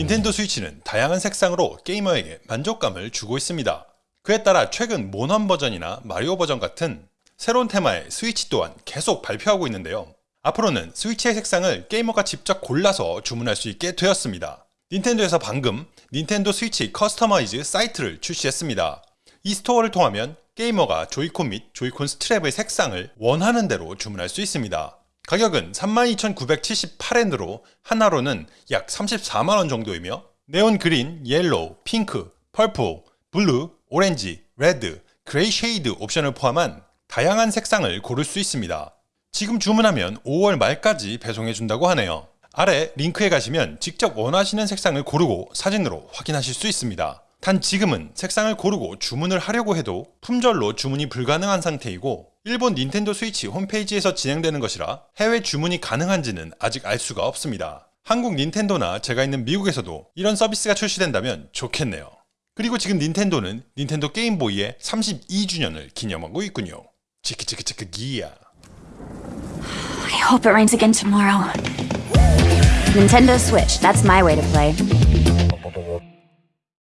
닌텐도 스위치는 다양한 색상으로 게이머에게 만족감을 주고 있습니다. 그에 따라 최근 모넌 버전이나 마리오 버전 같은 새로운 테마의 스위치 또한 계속 발표하고 있는데요. 앞으로는 스위치의 색상을 게이머가 직접 골라서 주문할 수 있게 되었습니다. 닌텐도에서 방금 닌텐도 스위치 customize 사이트를 출시했습니다. 이 스토어를 통하면 게이머가 조이콘 및 조이콘 스트랩의 색상을 원하는 대로 주문할 수 있습니다. 가격은 32,978엔으로 한화로는 약 34만원 정도이며 네온 그린, 옐로우, 핑크, 퍼플, 블루, 오렌지, 레드, 그레이 shade 옵션을 포함한 다양한 색상을 고를 수 있습니다. 지금 주문하면 5월 말까지 배송해준다고 하네요. 아래 링크에 가시면 직접 원하시는 색상을 고르고 사진으로 확인하실 수 있습니다. 단 지금은 색상을 고르고 주문을 하려고 해도 품절로 주문이 불가능한 상태이고 일본 닌텐도 스위치 홈페이지에서 진행되는 것이라 해외 주문이 가능한지는 아직 알 수가 없습니다. 한국 닌텐도나 제가 있는 미국에서도 이런 서비스가 출시된다면 좋겠네요. 그리고 지금 닌텐도는 닌텐도 게임보이의 32주년을 기념하고 있군요. 치키치키치키 기야. I hope it rains again tomorrow. Nintendo Switch, that's my way to play.